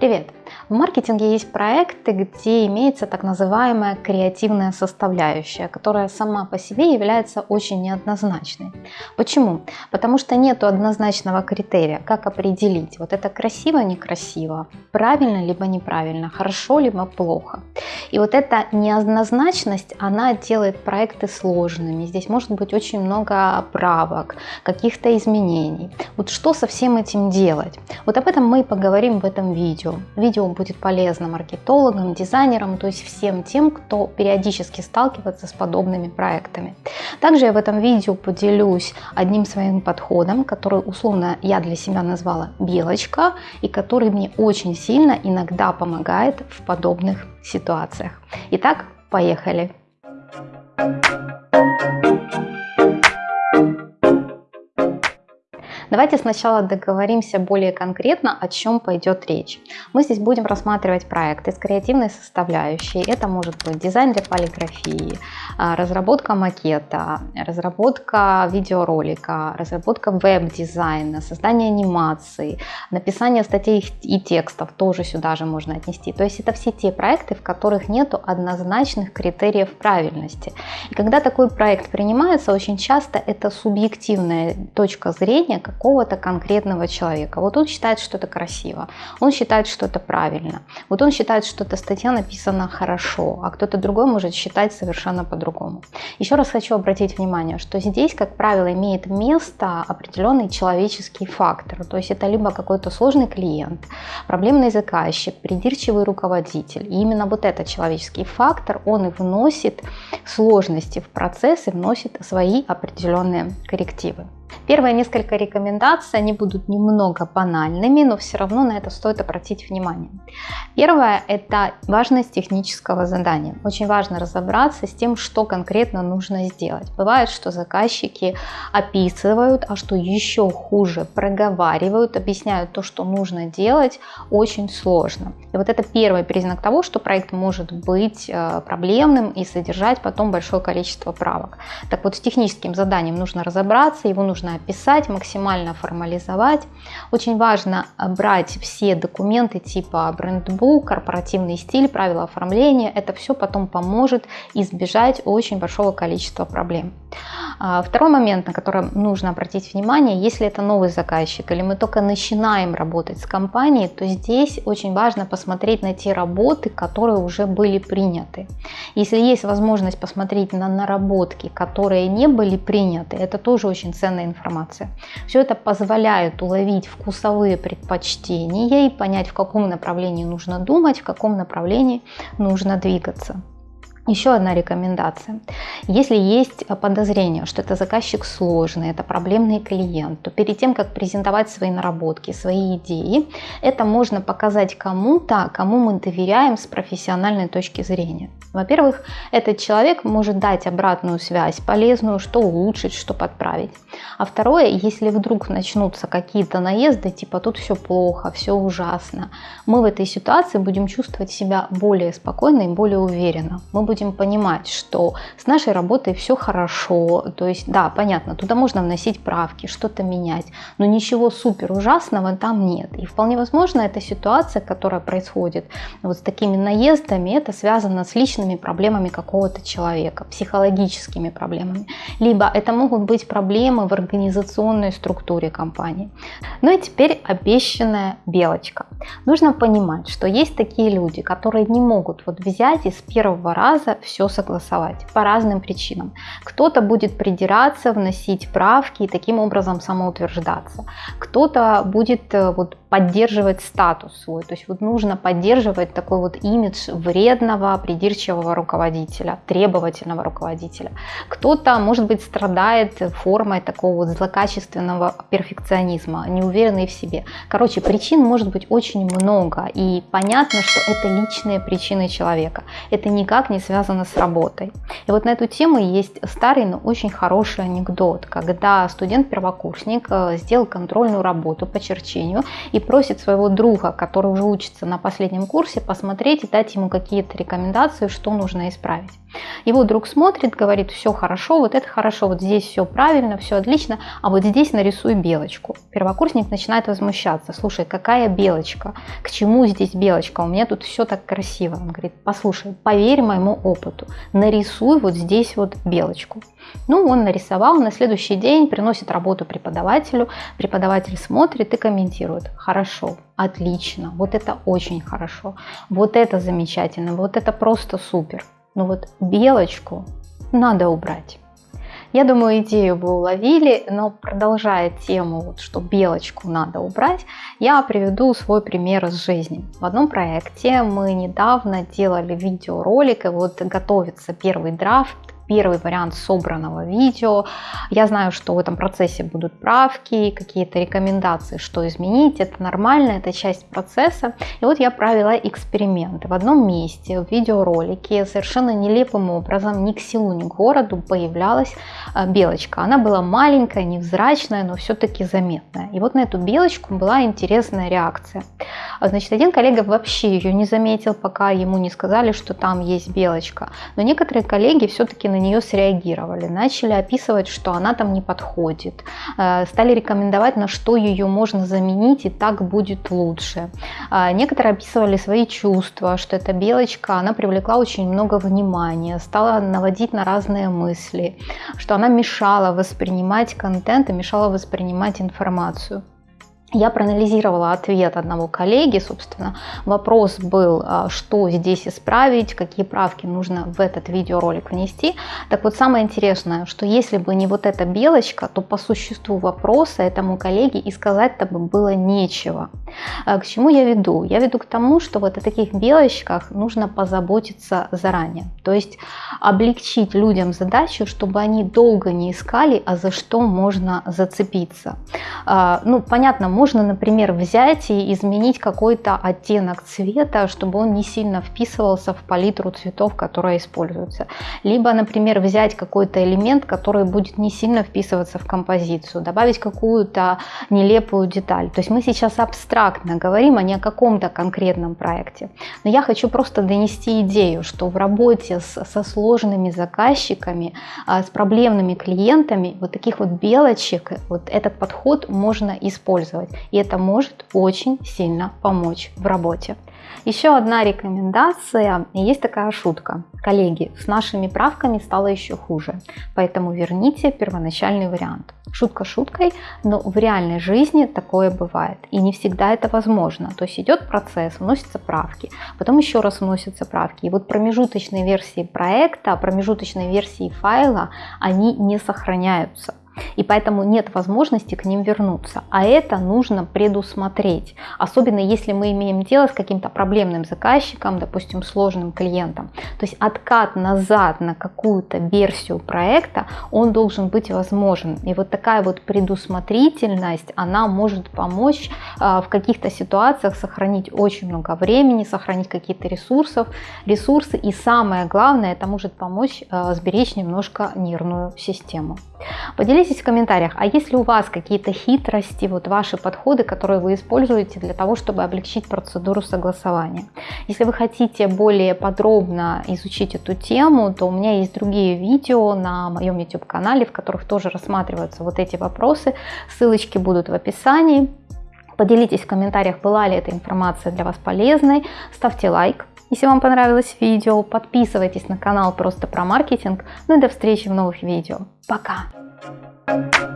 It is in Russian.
Привет! В маркетинге есть проекты, где имеется так называемая креативная составляющая, которая сама по себе является очень неоднозначной. Почему? Потому что нет однозначного критерия, как определить, вот это красиво, некрасиво, правильно либо неправильно, хорошо либо плохо. И вот эта неоднозначность, она делает проекты сложными. Здесь может быть очень много правок, каких-то изменений. Вот что со всем этим делать? Вот об этом мы и поговорим в этом видео. Видео будет полезно маркетологам, дизайнерам, то есть всем тем, кто периодически сталкивается с подобными проектами. Также я в этом видео поделюсь одним своим подходом, который условно я для себя назвала белочка и который мне очень сильно иногда помогает в подобных ситуациях. Итак, поехали! Давайте сначала договоримся более конкретно, о чем пойдет речь. Мы здесь будем рассматривать проекты с креативной составляющей. Это может быть дизайн для полиграфии, а, разработка макета, разработка видеоролика, разработка веб-дизайна, создание анимации, написание статей и текстов тоже сюда же можно отнести. То есть это все те проекты, в которых нет однозначных критериев правильности. И когда такой проект принимается, очень часто это субъективная точка зрения, как какого-то конкретного человека. Вот он считает, что это красиво, он считает, что это правильно, вот он считает, что эта статья написана хорошо, а кто-то другой может считать совершенно по-другому. Еще раз хочу обратить внимание, что здесь, как правило, имеет место определенный человеческий фактор. То есть это либо какой-то сложный клиент, проблемный заказчик, придирчивый руководитель. И именно вот этот человеческий фактор, он и вносит сложности в процесс и вносит свои определенные коррективы. Первые несколько рекомендаций, они будут немного банальными, но все равно на это стоит обратить внимание. Первое – это важность технического задания. Очень важно разобраться с тем, что конкретно нужно сделать. Бывает, что заказчики описывают, а что еще хуже, проговаривают, объясняют то, что нужно делать, очень сложно. И вот это первый признак того, что проект может быть э, проблемным и содержать потом большое количество правок. Так вот, с техническим заданием нужно разобраться, его нужно описать, максимально формализовать. Очень важно брать все документы типа брендбук, корпоративный стиль, правила оформления. Это все потом поможет избежать очень большого количества проблем. А, второй момент, на который нужно обратить внимание, если это новый заказчик или мы только начинаем работать с компанией, то здесь очень важно посмотреть на те работы, которые уже были приняты. Если есть возможность посмотреть на наработки, которые не были приняты, это тоже очень ценная информация. Все это позволяет уловить вкусовые предпочтения и понять, в каком направлении нужно думать, в каком направлении нужно двигаться. Еще одна рекомендация. Если есть подозрение, что это заказчик сложный, это проблемный клиент, то перед тем, как презентовать свои наработки, свои идеи, это можно показать кому-то, кому мы доверяем с профессиональной точки зрения. Во-первых, этот человек может дать обратную связь, полезную, что улучшить, что подправить. А второе, если вдруг начнутся какие-то наезды, типа тут все плохо, все ужасно, мы в этой ситуации будем чувствовать себя более спокойно и более уверенно. Мы будем будем понимать, что с нашей работой все хорошо, то есть, да, понятно, туда можно вносить правки, что-то менять, но ничего супер ужасного там нет. И вполне возможно, эта ситуация, которая происходит вот с такими наездами, это связано с личными проблемами какого-то человека, психологическими проблемами. Либо это могут быть проблемы в организационной структуре компании. Ну и теперь обещанная белочка. Нужно понимать, что есть такие люди, которые не могут вот взять и с первого раза раза все согласовать по разным причинам. Кто-то будет придираться, вносить правки и таким образом самоутверждаться. Кто-то будет э, вот поддерживать статус свой. То есть вот нужно поддерживать такой вот имидж вредного, придирчивого руководителя, требовательного руководителя. Кто-то, может быть, страдает формой такого вот злокачественного перфекционизма, неуверенный в себе. Короче, причин может быть очень много. И понятно, что это личные причины человека. Это никак не связано связано с работой. И вот на эту тему есть старый, но очень хороший анекдот, когда студент-первокурсник э, сделал контрольную работу по черчению и просит своего друга, который уже учится на последнем курсе, посмотреть и дать ему какие-то рекомендации, что нужно исправить. Его друг смотрит, говорит, все хорошо, вот это хорошо, вот здесь все правильно, все отлично, а вот здесь нарисуй белочку. Первокурсник начинает возмущаться, слушай, какая белочка, к чему здесь белочка, у меня тут все так красиво. Он говорит, послушай, поверь моему опыту, нарисуй вот здесь вот белочку. Ну, он нарисовал, на следующий день приносит работу преподавателю, преподаватель смотрит и комментирует, хорошо, отлично, вот это очень хорошо, вот это замечательно, вот это просто супер. Но вот белочку надо убрать. Я думаю, идею вы уловили, но продолжая тему, вот, что белочку надо убрать, я приведу свой пример из жизни. В одном проекте мы недавно делали видеоролик, и вот готовится первый драфт первый вариант собранного видео. Я знаю, что в этом процессе будут правки, какие-то рекомендации, что изменить. Это нормально, это часть процесса. И вот я провела эксперименты. В одном месте в видеоролике совершенно нелепым образом ни к селу, ни к городу появлялась э, белочка. Она была маленькая, невзрачная, но все-таки заметная. И вот на эту белочку была интересная реакция. Значит, один коллега вообще ее не заметил, пока ему не сказали, что там есть белочка. Но некоторые коллеги все-таки на нее среагировали, начали описывать, что она там не подходит, э, стали рекомендовать, на что ее можно заменить и так будет лучше. А некоторые описывали свои чувства, что эта белочка, она привлекла очень много внимания, стала наводить на разные мысли, что она мешала воспринимать контент и мешала воспринимать информацию. Я проанализировала ответ одного коллеги, собственно, вопрос был, а, что здесь исправить, какие правки нужно в этот видеоролик внести. Так вот, самое интересное, что если бы не вот эта белочка, то по существу вопроса этому коллеге и сказать-то бы было нечего. А, к чему я веду? Я веду к тому, что вот о таких белочках нужно позаботиться заранее. То есть облегчить людям задачу, чтобы они долго не искали, а за что можно зацепиться. А, ну, понятно, можно, например, взять и изменить какой-то оттенок цвета, чтобы он не сильно вписывался в палитру цветов, которая используется. Либо, например, взять какой-то элемент, который будет не сильно вписываться в композицию, добавить какую-то нелепую деталь. То есть мы сейчас абстрактно говорим, а не о каком-то конкретном проекте. Но я хочу просто донести идею, что в работе с, со сложными заказчиками, а, с проблемными клиентами, вот таких вот белочек, вот этот подход можно использовать и это может очень сильно помочь в работе. Еще одна рекомендация, есть такая шутка. Коллеги, с нашими правками стало еще хуже, поэтому верните первоначальный вариант. Шутка шуткой, но в реальной жизни такое бывает. И не всегда это возможно. То есть идет процесс, вносятся правки, потом еще раз вносятся правки. И вот промежуточные версии проекта, промежуточные версии файла, они не сохраняются и поэтому нет возможности к ним вернуться. А это нужно предусмотреть, особенно если мы имеем дело с каким-то проблемным заказчиком, допустим, сложным клиентом. То есть откат назад на какую-то версию проекта, он должен быть возможен. И вот такая вот предусмотрительность, она может помочь а, в каких-то ситуациях сохранить очень много времени, сохранить какие-то ресурсов, ресурсы. И самое главное, это может помочь а, сберечь немножко нервную систему. Поделитесь в комментариях, а есть ли у вас какие-то хитрости, вот ваши подходы, которые вы используете для того, чтобы облегчить процедуру согласования. Если вы хотите более подробно изучить эту тему, то у меня есть другие видео на моем YouTube канале, в которых тоже рассматриваются вот эти вопросы. Ссылочки будут в описании. Поделитесь в комментариях, была ли эта информация для вас полезной. Ставьте лайк, если вам понравилось видео, подписывайтесь на канал просто про маркетинг. Ну и до встречи в новых видео. Пока! Thank you.